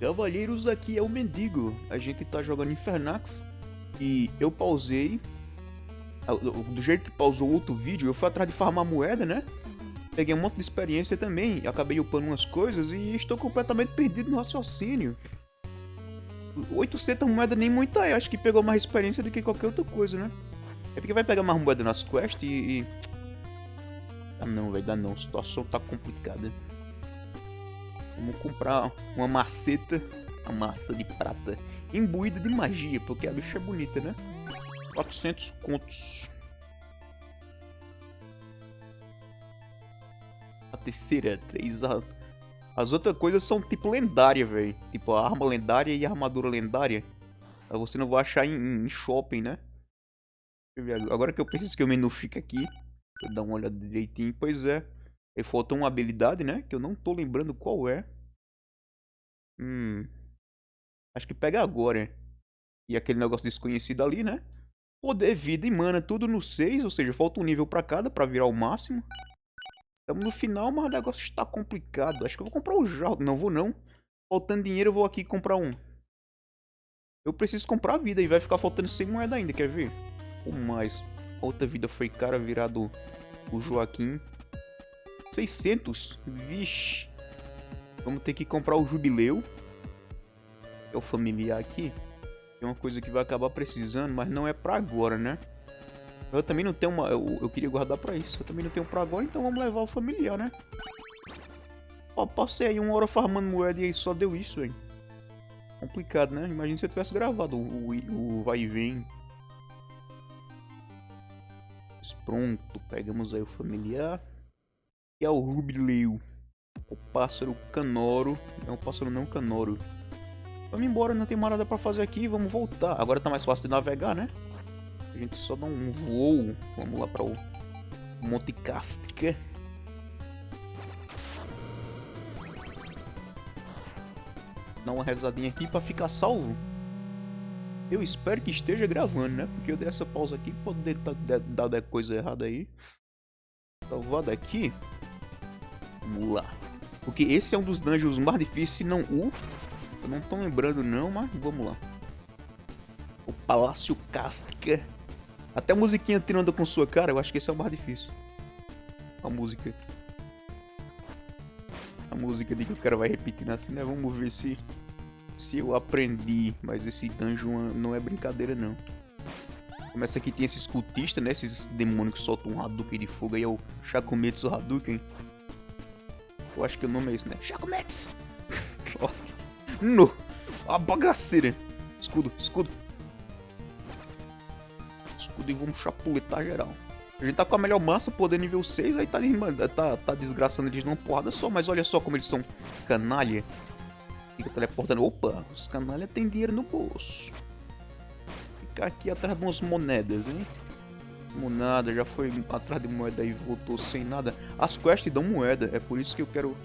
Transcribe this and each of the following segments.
Cavalheiros, aqui é o Mendigo. A gente tá jogando Infernax e eu pausei. Ah, do jeito que pausou outro vídeo, eu fui atrás de farmar moeda, né? Peguei um monte de experiência também, acabei upando umas coisas e estou completamente perdido no raciocínio. 800 moedas nem muita é, acho que pegou mais experiência do que qualquer outra coisa, né? É porque vai pegar mais moeda nas quests e... e... Ah não, vai dar não, a situação tá complicada. Vamos comprar uma maceta, a massa de prata, imbuída de magia, porque a bicha é bonita, né? 400 contos. A terceira, três... A... As outras coisas são tipo lendária, velho. Tipo a arma lendária e a armadura lendária. Você não vai achar em, em shopping, né? Agora que eu preciso que o menu fica aqui. Vou dar uma olhada direitinho. Pois é. E falta uma habilidade, né? Que eu não tô lembrando qual é. Hum. Acho que pega agora. E aquele negócio desconhecido ali, né? Poder, vida e mana, tudo no 6. Ou seja, falta um nível pra cada pra virar o máximo. Estamos no final, mas o negócio está complicado. Acho que eu vou comprar o jarro. Não vou não. Faltando dinheiro, eu vou aqui comprar um. Eu preciso comprar vida e vai ficar faltando 100 moedas ainda, quer ver? Ou mais. Outra vida foi cara virado o Joaquim. 600? Vixe. Vamos ter que comprar o Jubileu. É o familiar aqui. É uma coisa que vai acabar precisando, mas não é pra agora, né? Eu também não tenho uma... Eu, eu queria guardar pra isso. Eu também não tenho pra agora, então vamos levar o familiar, né? Ó, passei aí uma hora farmando moeda e aí só deu isso, hein? Complicado, né? Imagina se eu tivesse gravado o, o, o vai e vem. Pronto, pegamos aí o familiar. E é o Rubileu. O pássaro canoro. É um pássaro não canoro. Vamos embora, não tem mais nada pra fazer aqui. Vamos voltar. Agora tá mais fácil de navegar, né? A gente só dá um voo. Vamos lá para o Monte Castica. Dá uma rezadinha aqui para ficar salvo. Eu espero que esteja gravando, né? Porque eu dei essa pausa aqui, pode dar, coisa errada aí. Salvar daqui. Lá. Porque esse é um dos dungeons mais difíceis, se não o... Não tô lembrando não, mas vamos lá. O Palácio Castica. Até a musiquinha tirando com sua cara, eu acho que esse é o mais difícil. A música. A música de que o cara vai repetindo assim, né? Vamos ver se se eu aprendi. Mas esse dungeon não é brincadeira, não. Começa aqui, tem esses cultistas, né? Esses demônios que soltam um Hadouken de fogo. Aí é o Shakumetsu Hadouken. Eu acho que o nome é esse, né? Shakumetsu! no! A bagaceira! Escudo, escudo escudo e vamos chapuletar geral. A gente tá com a melhor massa, poder nível 6, aí tá, tá, tá desgraçando eles numa porrada só, mas olha só como eles são canalha. Fica teleportando. Opa, os canalha tem dinheiro no bolso. Ficar aqui atrás de umas moedas, hein? Monada, já foi atrás de moeda e voltou sem nada. As quests dão moeda, é por isso que eu quero...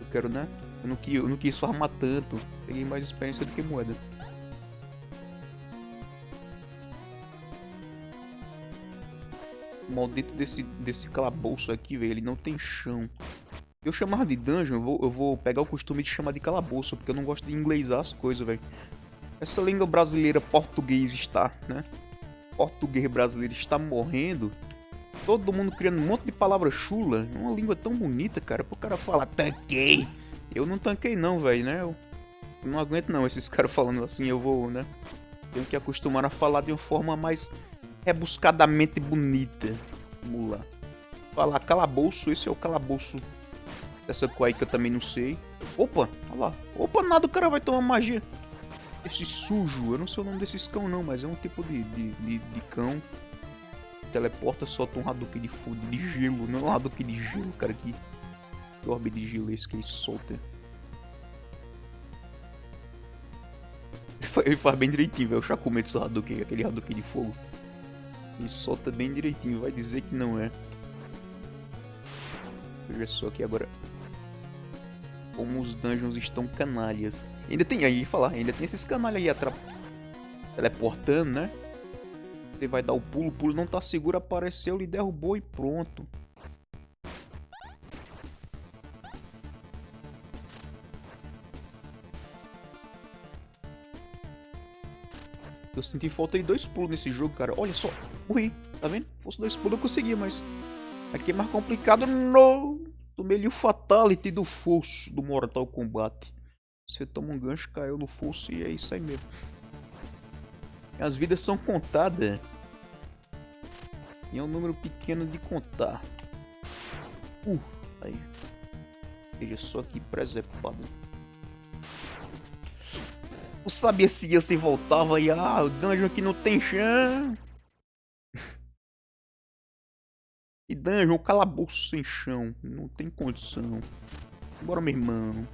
Eu quero, né? Eu não, quis, eu não quis farmar tanto. Peguei mais experiência do que moeda. maldito desse, desse calabouço aqui, velho. Ele não tem chão. Eu chamar de dungeon, eu vou, eu vou pegar o costume de chamar de calabouço, porque eu não gosto de inglesar as coisas, velho. Essa língua brasileira português está, né? Português brasileiro está morrendo. Todo mundo criando um monte de palavra chula. Uma língua tão bonita, cara. Pro cara falar tanquei. Eu não tanquei não, velho, né? Eu não aguento não esses caras falando assim. Eu vou, né? Tenho que acostumar a falar de uma forma mais rebuscadamente bonita. Vamos lá. Falar calabouço, esse é o calabouço dessa que eu também não sei. Opa, olha lá. Opa, nada, o cara vai tomar magia. Esse sujo, eu não sei o nome desses cão não, mas é um tipo de, de, de, de cão. Teleporta, solta um Hadouken de fogo, de gelo. Não é um Hadouken de gelo, cara, que... Que orbe de gelo é esse que ele solta? Ele faz bem direitinho, velho. O Shakumetsu Hadouken, aquele Hadouken de fogo. E solta bem direitinho, vai dizer que não é. Veja só aqui agora como os dungeons estão canalhas. Ainda tem, aí falar, ainda tem esses canalhas aí teleportando, né? Ele vai dar o pulo, o pulo não tá seguro, apareceu, ele derrubou e pronto. Eu senti falta de dois pulos nesse jogo, cara. Olha só, morri, tá vendo? Se fosse dois pulos eu conseguia, mas... Aqui é mais complicado, não! Tomei o Fatality do fosso do Mortal Kombat. Você toma um gancho, caiu no fosso e é isso aí mesmo. As vidas são contadas. E é um número pequeno de contar. Uh, aí. Veja só que preservado. Eu sabia se ia se voltava e ah, o dungeon aqui não tem chão. E dungeon, calabouço sem chão. Não tem condição. Bora, meu irmão.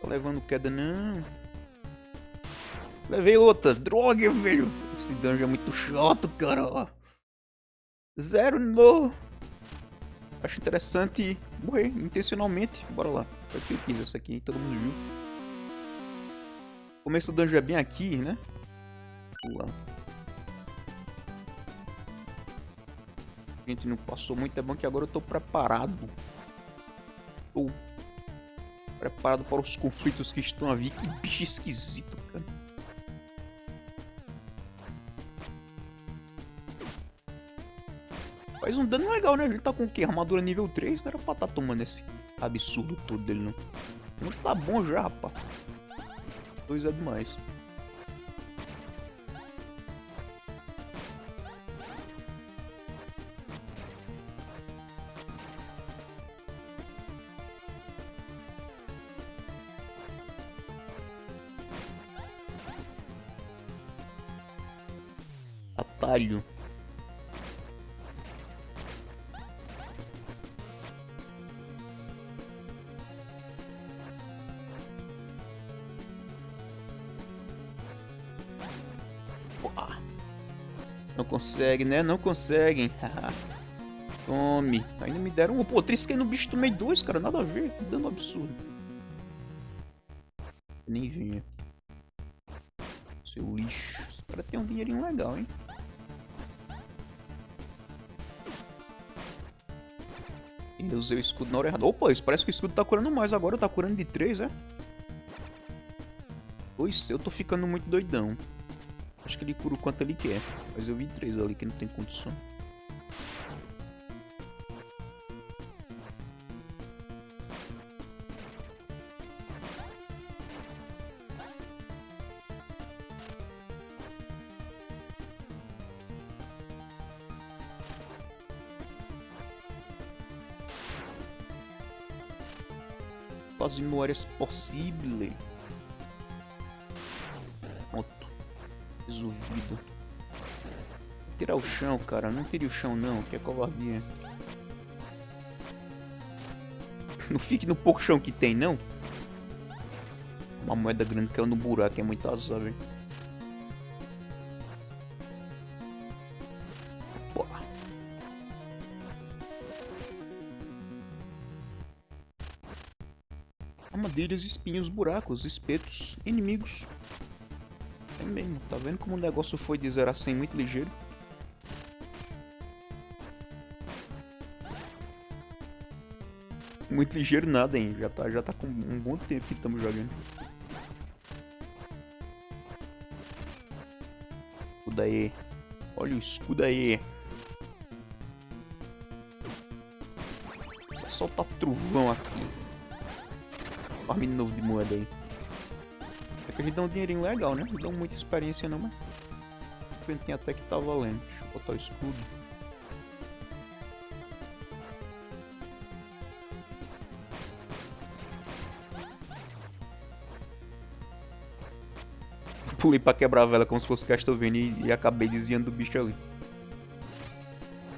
Tô levando queda não. Levei outra. Droga, velho. Esse dungeon é muito chato, cara. Zero no. Acho interessante morrer intencionalmente. Bora lá. Foi que eu essa aqui, todo mundo viu. O começo do dungeon é bem aqui, né? Lá. A gente não passou muito, é bom que agora eu tô preparado. Tô preparado para os conflitos que estão a vir. Que bicho esquisito, cara. Faz um dano legal, né? Ele tá com o quê? Armadura nível 3? Não era pra estar tá tomando esse absurdo todo dele, não. Mas tá bom já, rapaz. Dois é demais. Atalho. Não consegue, né? Não conseguem. Tome. Ainda me deram um. Pô, trisquei no bicho, tomei dois, cara. Nada a ver. Que dano absurdo. Nem Eu usei o escudo na hora errada. Opa, isso parece que o escudo tá curando mais agora. Tá curando de 3, é? Pois, eu tô ficando muito doidão. Acho que ele cura o quanto ele quer. Mas eu vi três ali que não tem condição. Não era possível. resolvido. Tirar o chão, cara. Não tire o chão, não. Que é covardia. Não fique no pouco chão que tem, não. Uma moeda grande caiu no buraco. É muito azar, velho. Armadilhas, espinhos, buracos, espetos, inimigos. É mesmo, tá vendo como o negócio foi de 0 a 100 muito ligeiro? Muito ligeiro nada, hein? Já tá, já tá com um bom tempo que estamos jogando. Escudo aí. Olha o escudo aí. Só soltar trovão aqui. Farm novo de moeda aí. É que eles dão um dinheirinho legal, né? Não dão muita experiência não, mas... Tem até que tá valendo. Deixa eu botar o escudo. Pulei pra quebrar a vela como se fosse Castlevania e, e acabei desviando do bicho ali.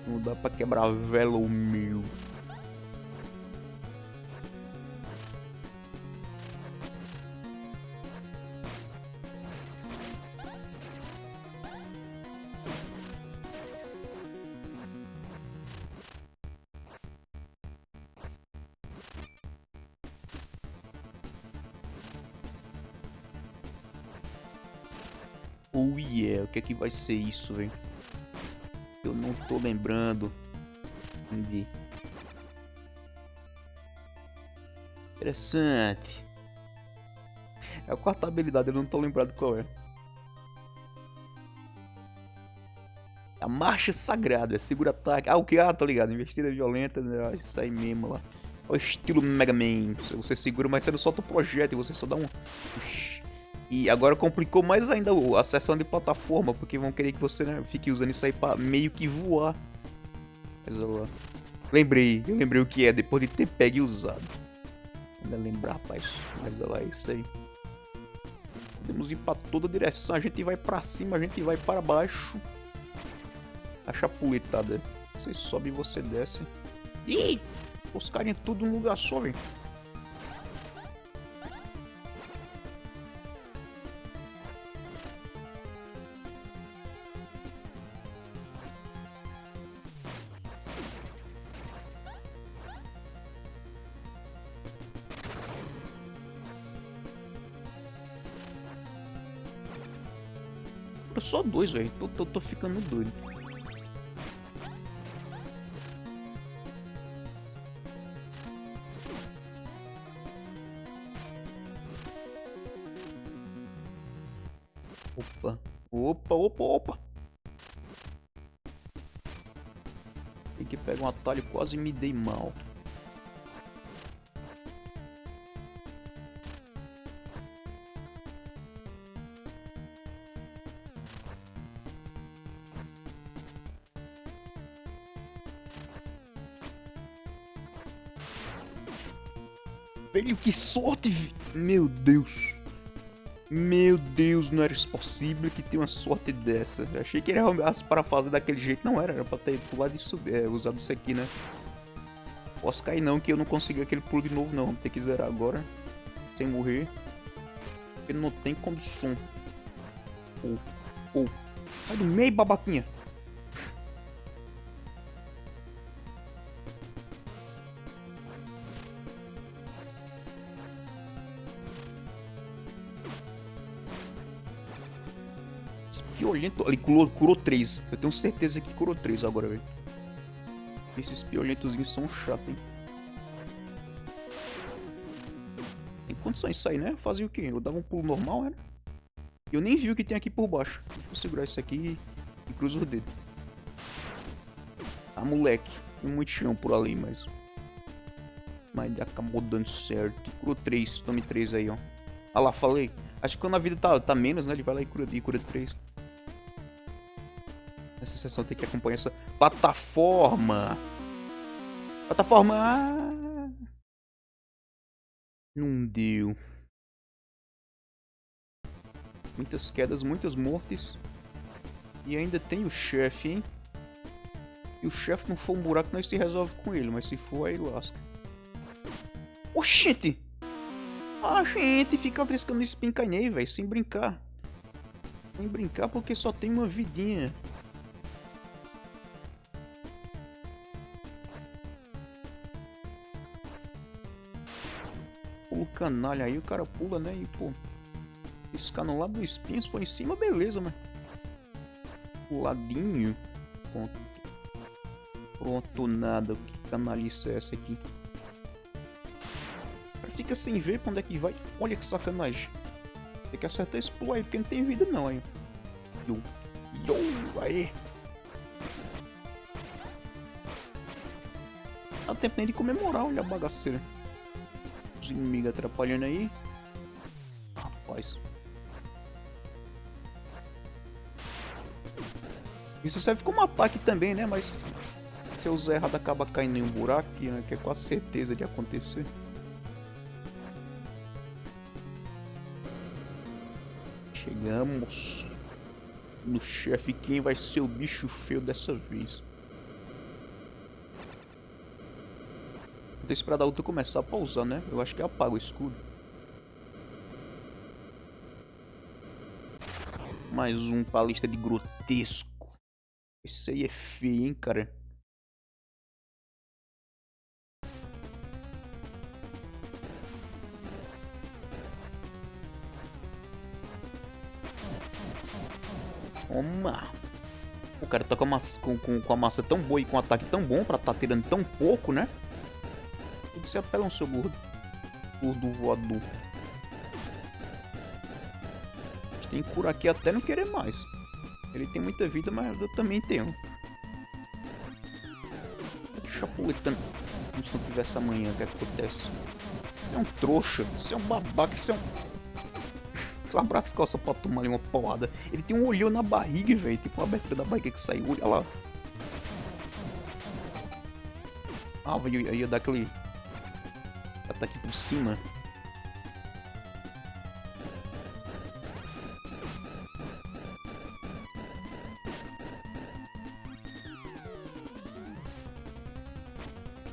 Não dá pra quebrar a vela, o meu. Que é vai ser isso, velho? Eu não tô lembrando. Entendi. Interessante. É a quarta habilidade, eu não tô lembrado qual é. A marcha sagrada, segura ataque. Ah, o que? Ah, tô ligado. Investida violenta, né? isso aí mesmo lá. O estilo Mega Man. Você segura, mas você não solta o projeto você só dá um. E agora complicou mais ainda a seção de plataforma, porque vão querer que você né, fique usando isso aí pra meio que voar. Mas lá. Lembrei, eu lembrei o que é depois de ter pego e usado. Ainda lembrar, rapaz. Mas olha lá, é isso aí. Podemos ir pra toda direção. A gente vai pra cima, a gente vai para baixo. A chapuletada. Você sobe e você desce. Ih! Os caras tudo num lugar só, velho. Só dois, velho. Tô, tô, tô ficando doido. Opa. Opa, opa, opa. Tem que pegar um atalho quase me dei mal. Velho, que sorte! Meu Deus. Meu Deus, não era possível que tenha uma sorte dessa. Eu achei que era para fazer daquele jeito. Não era, era pra ter pulado isso, é, usado isso aqui, né? Posso cair não, que eu não consigo aquele pulo de novo não. Vamos ter que zerar agora. Sem morrer. Porque não tem condição. Ou, oh. Oh. Sai do meio, babaquinha. Piolento. Ele curou, curou 3. Eu tenho certeza que curou 3 agora, velho. Esses piolentozinhos são chatos, hein? Tem condições isso aí, né? Fazia o quê? Eu dava um pulo normal, né? Eu nem vi o que tem aqui por baixo. Eu segurar isso aqui e cruzo os dedos. Ah, moleque. Tem muito chão por ali, mas... Mas acabou dando certo. Curou 3. Tome 3 aí, ó. Ah lá, falei. Acho que quando a vida tá, tá menos, né? Ele vai lá e cura, e cura 3. Nessa sessão tem que acompanhar essa plataforma. Plataforma. Não deu. Muitas quedas, muitas mortes. E ainda tem o chefe, hein? E o chefe não for um buraco, nós se resolve com ele. Mas se for, aí lasca. Oxente! A gente fica triscando espincanhei, velho, sem brincar. Sem brincar porque só tem uma vidinha. Canalha aí, o cara pula, né? E, pô, no lado do espinho, for em cima, beleza, mas... Puladinho. Pronto. Pronto, nada. Que canalice é essa aqui? fica sem ver pra onde é que vai. Olha que sacanagem. Tem que acertar esse pulo aí, porque não tem vida não, aí. Yo, yo, aí. Dá tempo nem de comemorar, olha a bagaceira. Os inimigos atrapalhando aí. Rapaz. Isso serve como ataque também, né? Mas se eu usar errado acaba caindo em um buraco, né? que é quase certeza de acontecer. Chegamos no chefe. Quem vai ser o bicho feio dessa vez? Vou ter que esperar a outra começar a pausar, né? Eu acho que apaga o escudo. Mais um pra lista de grotesco. Esse aí é feio, hein, cara? Toma! O cara tá com a, massa, com, com, com a massa tão boa e com um ataque tão bom pra tá tirando tão pouco, né? Tudo se apela um seu gordo. Gordo voador. tem cura aqui até não querer mais. Ele tem muita vida, mas eu também tenho. Chapuletando. Como se não tivesse amanhã, o que, é que acontece? Você é um trouxa, você é um babaca, você é um... Tu abraça as costas pra tomar ali uma porrada. Ele tem um olhão na barriga, velho. Tipo uma abertura da barriga que saiu. Olha lá. Ah, eu ia dar aquele... Ataque por cima.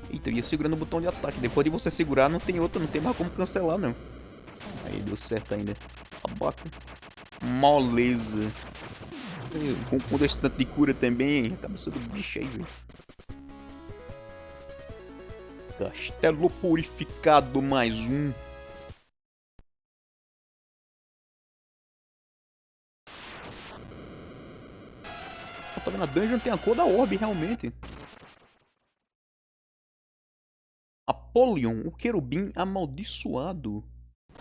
Eita, eu ia segurando o botão de ataque. Depois de você segurar, não tem outra, não tem mais como cancelar, não. Aí, deu certo ainda. Abaca. Moleza. Com, com tanto de cura também, cabeça do bicho aí, velho. Castelo purificado mais um. Tá vendo? A dungeon tem a cor da orbe, realmente. Apolion, o querubim amaldiçoado.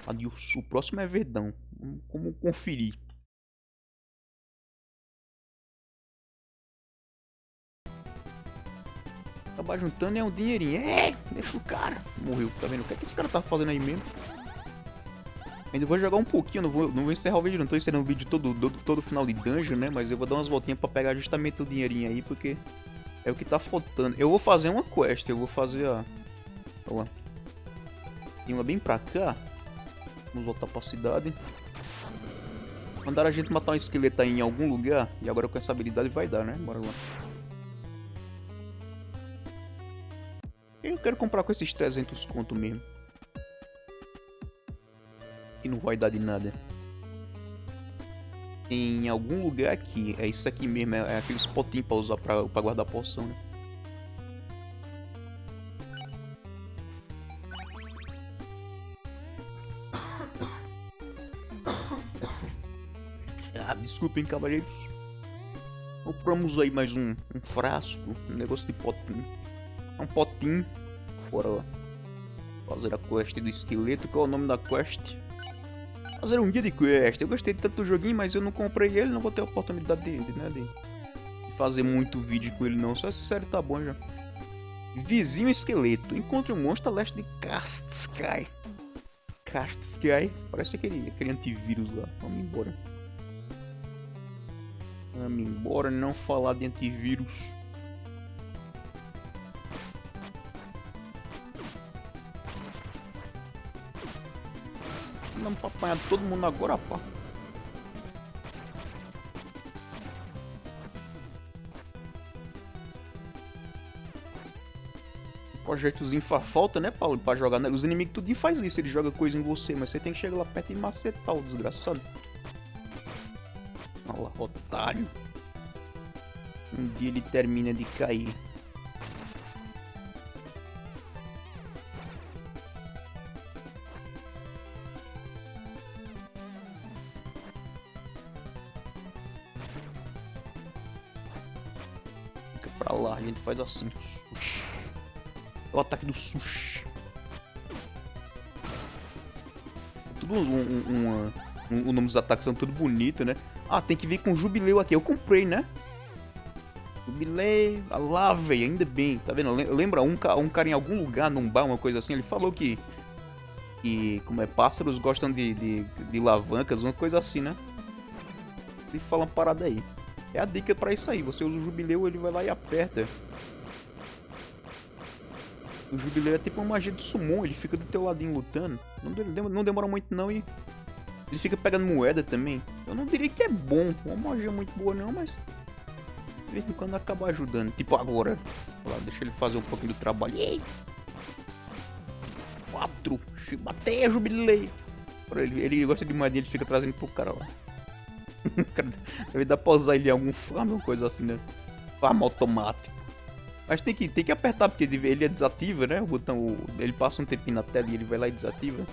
Adiós, o próximo é Verdão. Como conferir? Acabar juntando é um dinheirinho. É, deixa o cara. Morreu, tá vendo? O que, é que esse cara tá fazendo aí mesmo? Ainda vou jogar um pouquinho, não vou, não vou encerrar o vídeo, não tô encerrando o vídeo todo, todo, todo final de dungeon, né? Mas eu vou dar umas voltinhas pra pegar justamente o dinheirinho aí, porque é o que tá faltando. Eu vou fazer uma quest, eu vou fazer a... Olha lá. Tem uma bem pra cá. Vamos voltar pra cidade. Mandaram a gente matar um esqueleto aí em algum lugar. E agora com essa habilidade vai dar, né? Bora lá. Eu quero comprar com esses 300 conto mesmo. Que não vai dar de nada. Em algum lugar aqui. É isso aqui mesmo. É, aqueles potinhos pra usar pra, pra guardar poção, né? Desculpem, cavaleiros. Compramos aí mais um, um frasco, um negócio de potinho. Um potinho. Bora. Fazer a quest do esqueleto. Qual é o nome da quest? Fazer um guia de quest. Eu gostei tanto do joguinho, mas eu não comprei ele. Não vou ter a oportunidade de, de, né, de fazer muito vídeo com ele não. Só essa série tá bom já. Vizinho esqueleto. Encontre um monstro a leste de Kastsky. Kastsky. Parece aquele, aquele antivírus lá. Vamos embora. Vamos embora, não falar de antivírus. Vamos pra apanhar todo mundo agora, pá. projetozinho faz falta, né, Paulo? Pra jogar. Né? Os inimigos tudo faz isso, ele joga coisa em você, mas você tem que chegar lá perto e macetar o desgraçado. Olha lá, otário. Um dia ele termina de cair. Lá, a gente faz assim. O ataque do sushi. Tudo um, um, um, o nome dos ataques são tudo bonito, né? Ah, tem que vir com jubileu aqui. Eu comprei, né? Jubileu. Ah lá, velho. Ainda bem. Tá vendo? Lembra um, um cara em algum lugar, num bar, uma coisa assim? Ele falou que... Que, como é, pássaros gostam de, de, de uma coisa assim, né? Ele fala uma parada aí. É a dica pra isso aí. Você usa o jubileu, ele vai lá e aperta. O jubileu é tipo uma magia de summon. Ele fica do teu ladinho lutando. Não, não demora muito não e... Ele fica pegando moeda também. Eu não diria que é bom, uma magia muito boa não, mas... De vez em quando acaba ajudando. Tipo agora. Lá, deixa ele fazer um pouquinho do trabalho. Ei! Quatro. Bateia, jubilei. Ele, ele gosta de moedinha, ele fica trazendo pro cara lá. Deve dar pra usar ele em algum farm, uma coisa assim, né? Farm automático. Mas tem que, tem que apertar, porque ele é desativa, né? O botão, ele passa um tempinho na tela e ele vai lá e desativa.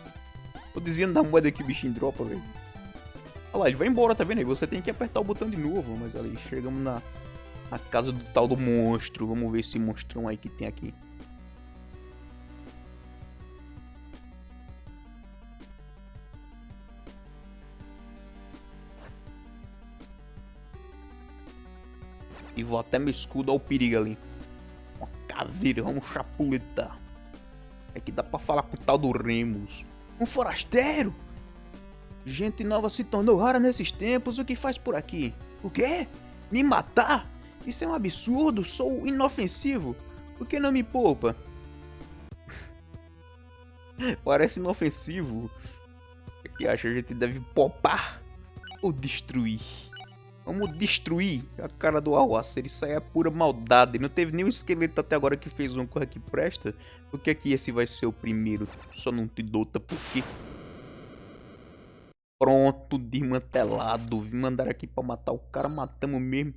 Tô dizendo da moeda que o bichinho dropa, velho. Olha lá, ele vai embora, tá vendo aí? Você tem que apertar o botão de novo, mas ali, chegamos na, na casa do tal do monstro. Vamos ver esse monstrão aí que tem aqui. Vou até meu escudo ao perigo ali. Uma caveira, vamos chapuletar. É que dá pra falar com o tal do Remus. Um forasteiro? Gente nova se tornou rara nesses tempos, o que faz por aqui? O quê? Me matar? Isso é um absurdo, sou inofensivo. Por que não me poupa? Parece inofensivo. O que acha? A gente deve popar ou destruir? Vamos destruir a cara do Alwacer. Isso aí é pura maldade. Não teve nenhum esqueleto até agora que fez um corre que presta. Porque aqui esse vai ser o primeiro. Só não te dota porque... Pronto, desmantelado. Vim mandar aqui pra matar o cara. Matamos mesmo.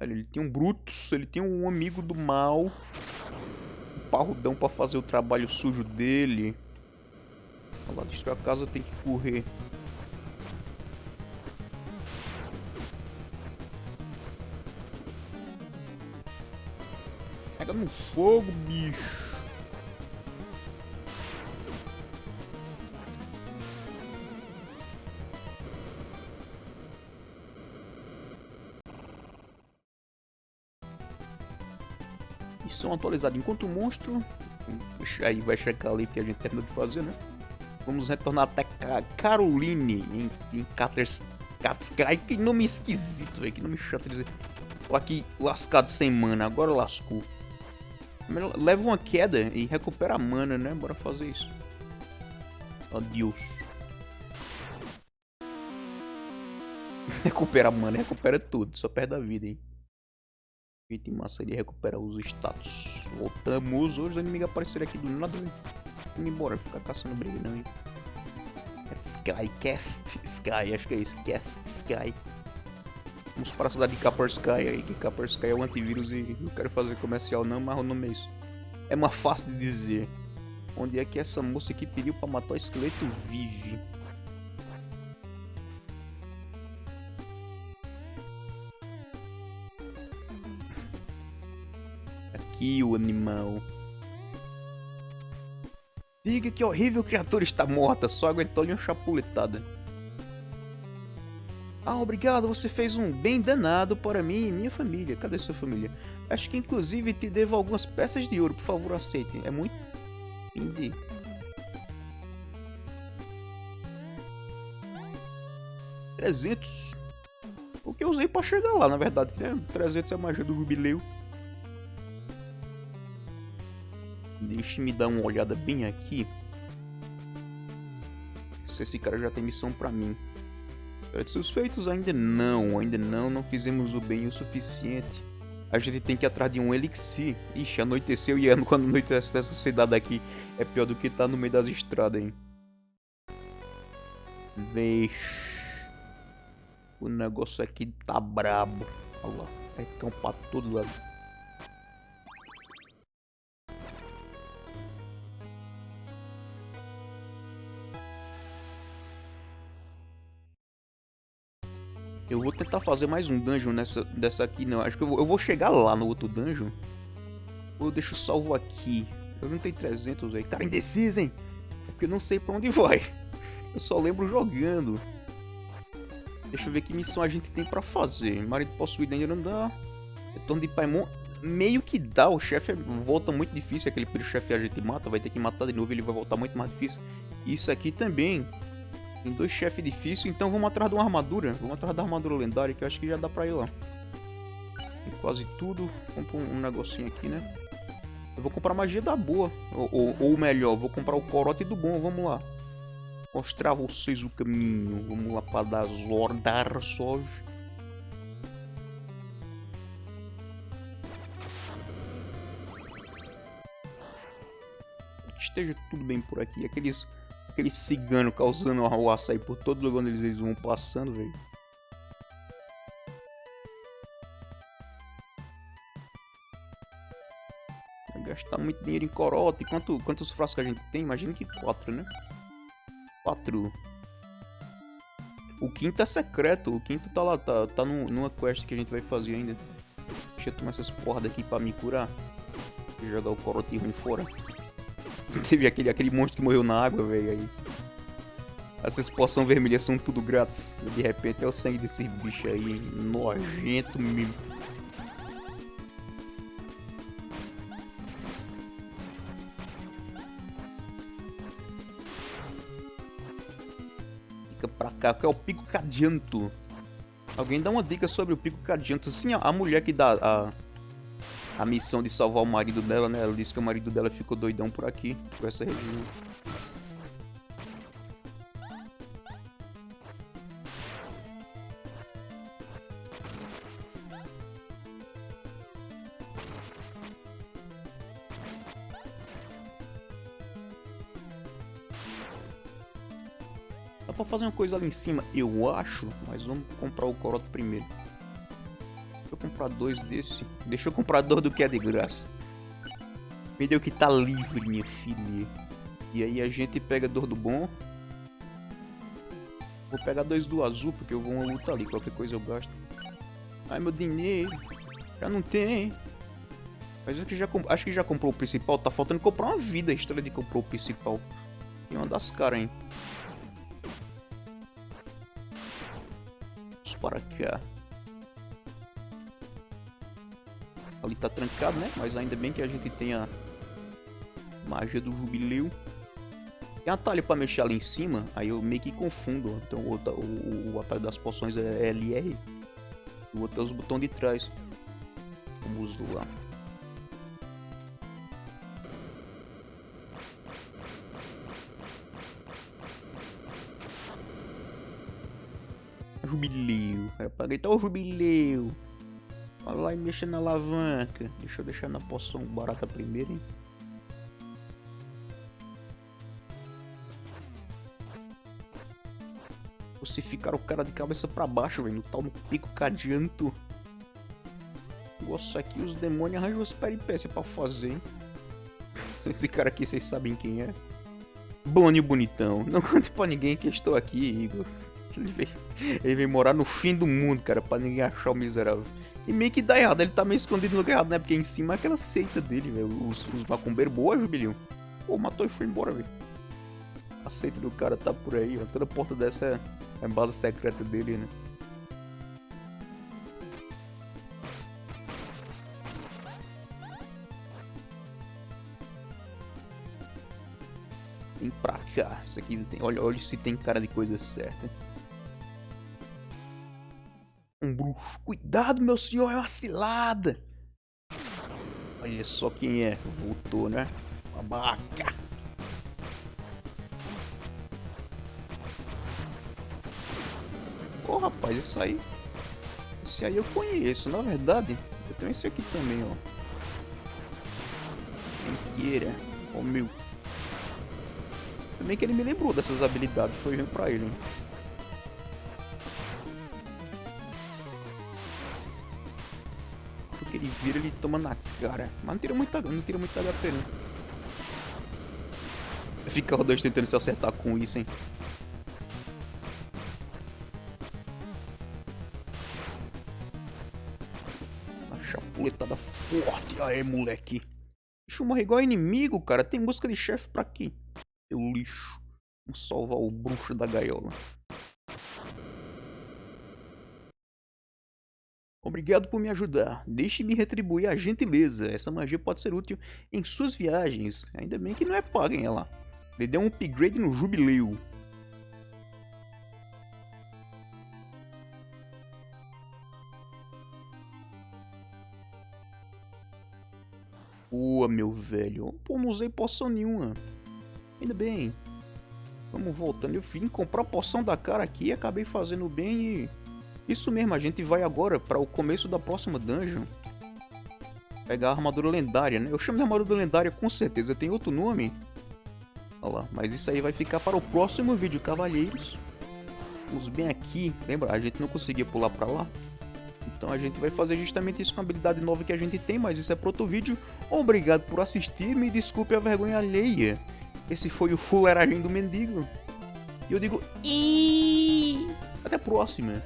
Ele tem um Brutus. Ele tem um amigo do mal. Um parrudão pra fazer o trabalho sujo dele. Olha lá, destruir a casa tem que correr. Pega no fogo, bicho. Missão atualizada. Enquanto o monstro... Aí vai checar ali que a gente terminou de fazer, né? Vamos retornar até Caroline em, em Katskai. Que nome esquisito, velho. Que nome chato de dizer. Tô aqui lascado sem mana. Agora lascou. Leva uma queda e recupera a mana, né? Bora fazer isso. Adeus. recupera a mana, recupera tudo. Só perde a vida, hein? Item massa, ele recupera os status. Voltamos. Hoje o inimigo apareceram aqui do nada. Vamos embora, ficar caçando briga não, hein? Sky, Cast Sky, acho que é isso, Cast Sky. Para a cidade de Sky aí, que Sky é o antivírus e não quero fazer comercial não, mas o nome é isso. É mais fácil de dizer. Onde é que essa moça aqui pediu para matar o esqueleto vive? Aqui o animal. Diga que horrível criatura está morta, só aguentou-lhe uma chapuletada. Ah, obrigado, você fez um bem danado para mim e minha família. Cadê sua família? Acho que inclusive te devo algumas peças de ouro, por favor aceite. É muito... Indie. Trezentos. O que eu usei para chegar lá, na verdade. Né? 300 é a magia do jubileu. Deixa me dar uma olhada bem aqui. Se esse cara já tem missão pra mim. Satisfeitos ainda não, ainda não, não fizemos o bem o suficiente. A gente tem que ir atrás de um elixir. Ixi, anoiteceu e ano quando anoitece dessa cidade aqui é pior do que tá no meio das estradas, hein. Vixe. O negócio aqui tá brabo. Olha lá, é cão pra todo lado. Eu vou tentar fazer mais um dungeon nessa, dessa aqui, não. Acho que eu vou, eu vou chegar lá no outro dungeon. Ou eu deixo salvo aqui. Eu não tenho 300, aí. Cara, indeciso, hein? É porque eu não sei pra onde vai. Eu só lembro jogando. Deixa eu ver que missão a gente tem pra fazer. Marido possuído ainda não dá. Retorno de Paimon. Meio que dá. O chefe volta muito difícil. Aquele primeiro chefe a gente mata. Vai ter que matar de novo. Ele vai voltar muito mais difícil. Isso aqui também. Tem dois chefes difíceis, então vamos atrás de uma armadura. Vamos atrás da armadura lendária, que eu acho que já dá pra ir lá. Tem quase tudo. Compra um, um negocinho aqui, né? Eu vou comprar magia da boa. Ou, ou, ou, melhor, vou comprar o corote do bom. Vamos lá. Mostrar a vocês o caminho. Vamos lá para dar Zordar Soj. Esteja tudo bem por aqui. Aqueles Aquele cigano causando o açaí por todo lugar onde eles vão passando, velho. Gastar muito dinheiro em corote. Quanto, quantos frascos a gente tem? Imagina que quatro, né? Quatro. O quinto é secreto. O quinto tá lá, tá, tá numa quest que a gente vai fazer ainda. Deixa eu tomar essas porra daqui pra me curar. E jogar o corote ruim fora. Teve aquele, aquele monstro que morreu na água, velho, aí. Essas poções vermelhas são tudo grátis. De repente é o sangue desse bicho aí, nojento mesmo. Fica pra cá, que é o pico cadianto. Alguém dá uma dica sobre o pico cadianto. Sim, a mulher que dá a, a missão de salvar o marido dela, né? Ela disse que o marido dela ficou doidão por aqui, por essa região. Dá pra fazer uma coisa ali em cima, eu acho, mas vamos comprar o coroto primeiro. Comprar dois desse. Deixa eu comprar dois do que é de graça. Deu que tá livre, minha filha. E aí a gente pega dois do bom. Vou pegar dois do azul, porque eu vou uma luta ali. Qualquer coisa eu gasto. Ai, meu dinheiro. Já não tem. Mas acho que, já, acho que já comprou o principal. Tá faltando comprar uma vida a história de comprou o principal. Tem uma das caras, hein. para cá. Ali tá trancado, né? Mas ainda bem que a gente tem a magia do jubileu. Tem atalho pra mexer ali em cima, aí eu meio que confundo. Então o, o, o atalho das poções é LR. O outro é os botões de trás. Vamos lá. Jubileu. Cara, pra gritar o jubileu. Vai lá e mexa na alavanca. Deixa eu deixar na poção barata primeiro, hein. Você ficar o cara de cabeça pra baixo, velho. No tal no pico cadianto. Nossa, aqui os demônios arranjam as peripécias pra fazer, hein. Esse cara aqui, vocês sabem quem é. Bonnie Bonitão. Não conte pra ninguém que estou aqui, Igor. Ele veio, ele veio morar no fim do mundo, cara, pra ninguém achar o miserável. E meio que dá errado, ele tá meio escondido no lugar errado, né? Porque em cima é aquela seita dele, velho. Os, os macumbeiros, boa, Jubilhão. Pô, matou e foi embora, velho. A seita do cara tá por aí, ó. Toda porta dessa é, é base secreta dele, né? Vem pra cá. Isso aqui tem. Olha, olha se tem cara de coisa certa um bruxo. Cuidado, meu senhor, é uma cilada. Olha só quem é. Voltou, né? Babaca. Ô, oh, rapaz, isso aí... Esse aí eu conheço, na verdade. Eu tenho esse aqui também, ó. Queira. Ó, oh, meu. Também que ele me lembrou dessas habilidades. Foi ruim pra ele, hein. Vira, ele toma na cara. Mas não tira muita, não tira muita HP, não. Fica os dois tentando se acertar com isso, hein. A chapuletada forte. Aê, moleque. Deixa eu morrer igual inimigo, cara. Tem música de chefe pra quê? Seu lixo. Vamos salvar o bruxo da gaiola. Obrigado por me ajudar. Deixe-me retribuir a gentileza. Essa magia pode ser útil em suas viagens. Ainda bem que não é paga, ela. Ele deu um upgrade no jubileu. Boa, meu velho. Pô, não usei poção nenhuma. Ainda bem. Vamos voltando. Eu vim comprar poção da cara aqui, acabei fazendo bem e isso mesmo, a gente vai agora para o começo da próxima dungeon. Pegar a armadura lendária, né? Eu chamo de armadura lendária com certeza, tem outro nome. Olha lá, mas isso aí vai ficar para o próximo vídeo, cavalheiros. Vamos bem aqui. Lembra, a gente não conseguia pular para lá. Então a gente vai fazer justamente isso com a habilidade nova que a gente tem, mas isso é para outro vídeo. Obrigado por assistir, me desculpe a vergonha alheia. Esse foi o fuleiragem do mendigo. E eu digo... Até a próxima.